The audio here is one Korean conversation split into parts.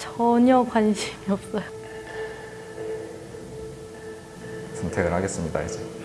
전혀 관심이 없어요. 선택을 하겠습니다 이제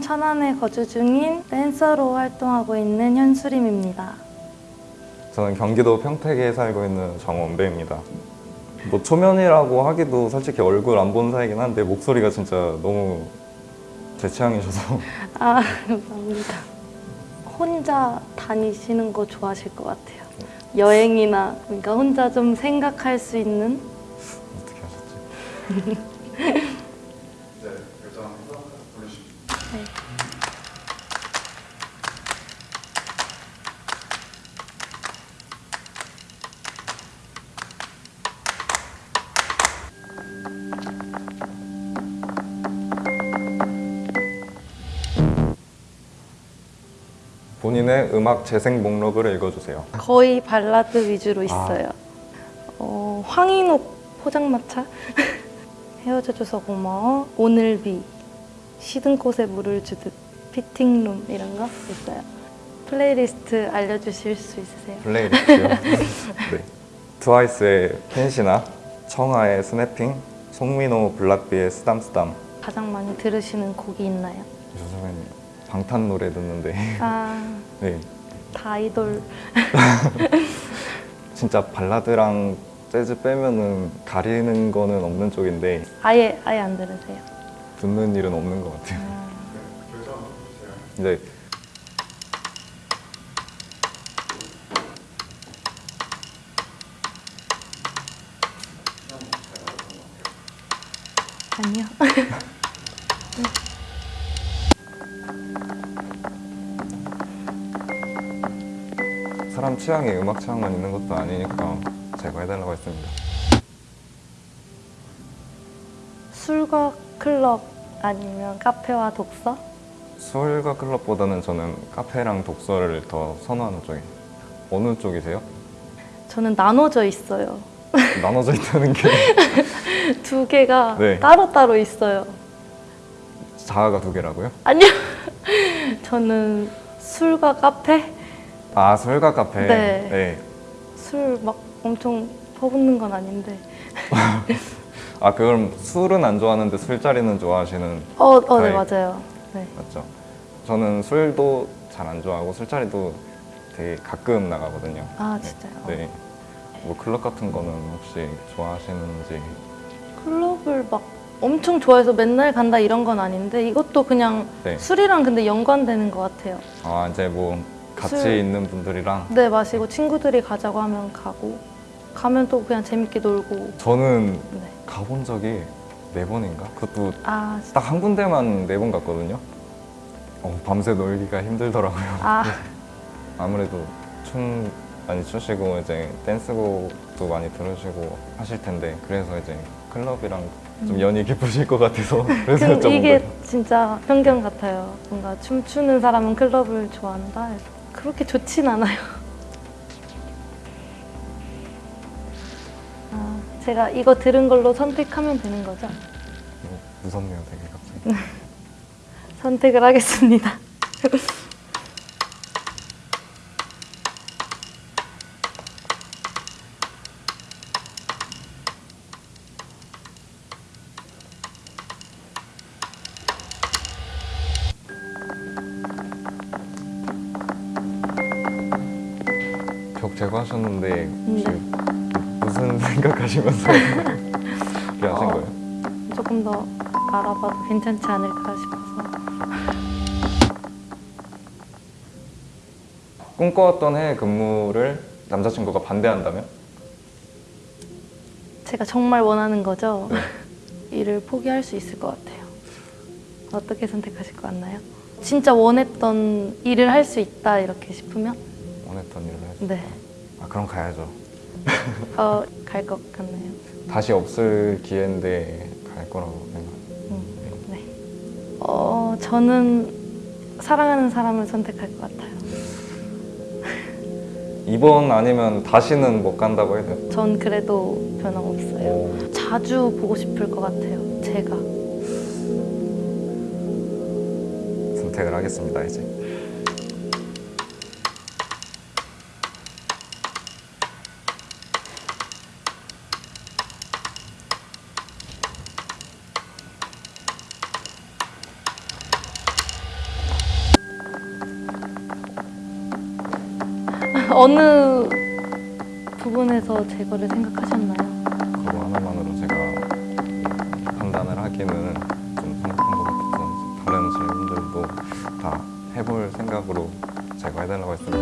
충남 천안에 거주 중인 댄서로 활동하고 있는 현수림입니다. 저는 경기도 평택에 살고 있는 정원배입니다 뭐 초면이라고 하기도 솔직히 얼굴 안 본 사이긴 한데 목소리가 진짜 너무 제 취향이셔서 아, 감사합니다. 혼자 다니시는 거 좋아하실 것 같아요. 여행이나 그러니까 혼자 좀 생각할 수 있는 어떻게 하셨지? 본인의 음악 재생 목록을 읽어주세요 거의 발라드 위주로 있어요. 어, 황인욱 포장마차 헤어져줘서 고마워 오늘비 시든 꽃에 물을 주듯 피팅룸 이런 거 있어요. 플레이리스트 알려주실 수 있으세요? Playlist요 네. 트와이스의 Fancy나 청하의 Snapping 송민호 블락비의 쓰담쓰담 가장 많이 들으시는 곡이 있나요? 요즘엔 방탄 노래 듣는데 아, 네. 다 아이돌. 진짜 발라드랑 재즈 빼면은 가리는 거는 없는 쪽인데 아예 아예 안 들으세요? 듣는 일은 없는 것 같아요. 아, 근데 아니요. 취향이 음악 취향만 있는 것도 아니니까 제가 해달라고 했습니다. 술과 클럽 아니면 카페와 독서? 술과 클럽보다는 저는 카페랑 독서를 더 선호하는 쪽이에요. 어느 쪽이세요? 저는 나눠져 있어요. 나눠져 있다는 게 두 개가 네. 따로따로 있어요. 자아가 두 개라고요? 아니요. 저는 술과 카페? 아 술과 카페. 네. 술 막 엄청 퍼붓는 건 아닌데. 아 그럼 술은 안 좋아하는데 술자리는 좋아하시는 어, 어, 네. 맞아요. 네. 맞죠? 저는 술도 잘 안 좋아하고 술자리도 되게 가끔 나가거든요. 아, 진짜요? 네. 뭐 클럽 같은 거는 혹시 좋아하시는지 클럽을 막 엄청 좋아해서 맨날 간다 이런 건 아닌데 이것도 그냥 네. 술이랑 근데 연관되는 것 같아요. 아 이제 뭐 같이 술. 있는 분들이랑 네, 마시고 친구들이 가자고 하면 가고 가면 또 그냥 재밌게 놀고. 저는 네. 가본 적이 네 번인가? 그것도 아, 딱 한 군데만 네 번 갔거든요. 어, 밤새 놀기가 힘들더라고요. 아, 아무래도 춤 많이 추시고 이제 댄스곡도 많이 들으시고 하실 텐데 그래서 이제 클럽이랑 좀 연이 깊으실 것 같아서 그래서 근 여쭤본 이게 거예요. 진짜 편견 같아요. 뭔가 춤추는 사람은 클럽을 좋아한다. 해서 그렇게 좋진 않아요. 아, 제가 이거 들은 걸로 선택하면 되는 거죠? 뭐 무섭네요, 되게 갑자기. 선택을 하겠습니다. 벽 제거하셨는데 혹시 네. 무슨 생각하시면서 이렇게 하신 어. 거예요? 조금 더 알아봐도 괜찮지 않을까 싶어서. 꿈꿔왔던 해외 근무를 남자친구가 반대한다면? 제가 정말 원하는 거죠. 네. 일을 포기할 수 있을 것 같아요. 어떻게 선택하실 것 같나요? 진짜 원했던 일을 할 수 있다 이렇게 싶으면 원했던 일을 해서 네, 아 그럼 가야죠. 어, 갈 것 같나요? 다시 없을 기회인데 갈 거라고 생각. 음, 네. 어, 저는 사랑하는 사람을 선택할 것 같아요. 이번 아니면 다시는 못 간다고 해야 돼요. 전 그래도 변함없어요. 자주 보고 싶을 것 같아요. 제가. 선택을 하겠습니다 이제. 어느 부분에서 제거를 생각하셨나요? 그거 하나만으로 제가 판단을 하기는 좀 성급한 것 같아서 다른 질문들도 다 해볼 생각으로 제거해달라고 했습니다.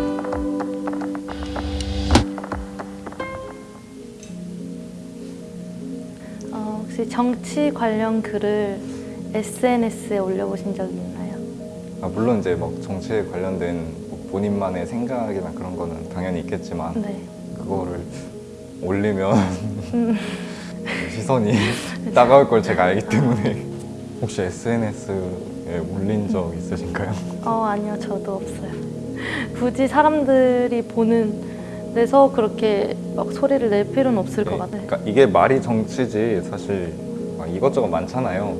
어, 혹시 정치 관련 글을 SNS에 올려보신 적 있나요? 아, 물론 이제 막 정치에 관련된 뭐 본인만의 생각이나 그런 거는 당연히 있겠지만 네. 그거를 올리면 시선이 따가울 걸 제가 알기 때문에 혹시 SNS에 올린 적 있으신가요? 어, 아니요. 저도 없어요. 굳이 사람들이 보는 데서 그렇게 막 소리를 낼 필요는 없을 것 같아요. 그러니까 이게 말이 정치지 사실 막 이것저것 많잖아요.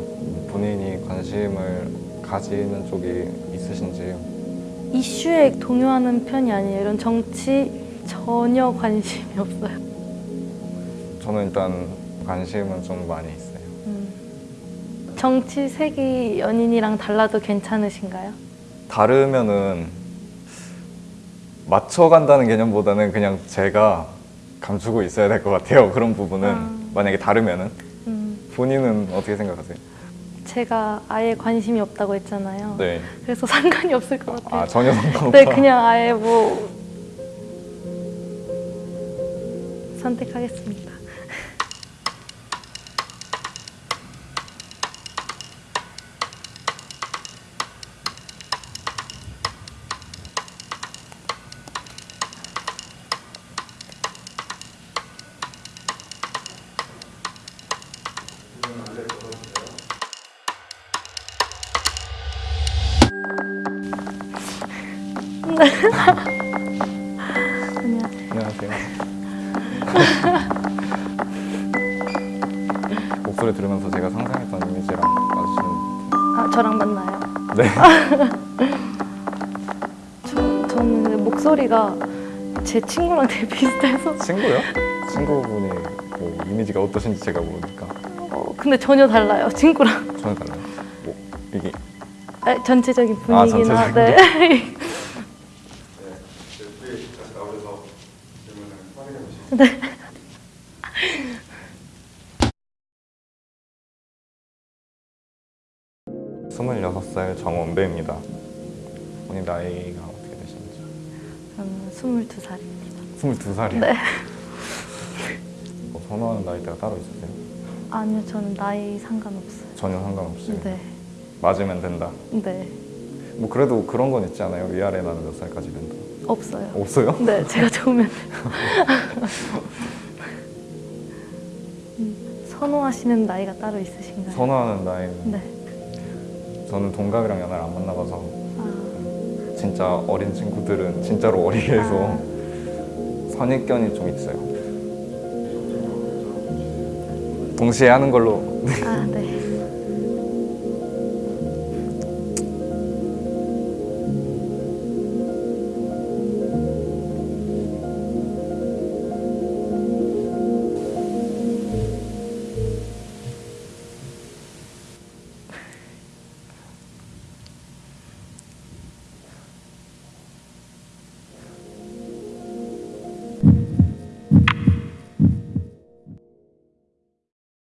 본인이 관심을 가지는 쪽이 있으신지 이슈에 동요하는 편이 아니에요. 이런 정치 전혀 관심이 없어요. 저는 일단 관심은 좀 많이 있어요. 음. 정치 색이 연인이랑 달라도 괜찮으신가요? 다르면은 맞춰간다는 개념보다는 그냥 제가 감추고 있어야 될 것 같아요. 그런 부분은 아. 만약에 다르면은 음, 본인은 어떻게 생각하세요? 제가 아예 관심이 없다고 했잖아요. 네. 그래서 상관이 없을 것 같아요. 아 전혀 상관없다. 네, 그냥 아예 뭐 선택하겠습니다. 안녕하세요. 목소리 들으면서 제가 상상했던 이미지랑 맞으시는 아, 저랑 만나요? 네. 저, 저는 목소리가 제 친구랑 되게 비슷해서 친구요? 친구분이 뭐 이미지가 어떠신지 제가 모르니까 어, 근데 전혀 달라요 친구랑 전혀 달라요. 뭐 이게 아, 전체적인 아, 분위기나 전체적인 네. 스물여섯 살 정원배입니다. 본인 나이가 어떻게 되시는지? 저는 22살입니다 스물두 살이요. 네. 뭐 선호하는 나이대가 따로 있으세요? 아니요 저는 나이 상관없어요 전혀 상관없이 네. 맞으면 된다. 네 뭐 그래도 그런 건 있지 않아요? 위아래 나는 몇 살까지 된다. 없어요 없어요? 네 제가 좋으면. 음, 선호하시는 나이가 따로 있으신가요? 선호하는 나이는 네. 저는 동갑이랑 연애를 안 만나봐서 아, 진짜 어린 친구들은 진짜로 어리게 해서 선입견이 좀 있어요. 동시에 하는 걸로 아, 네.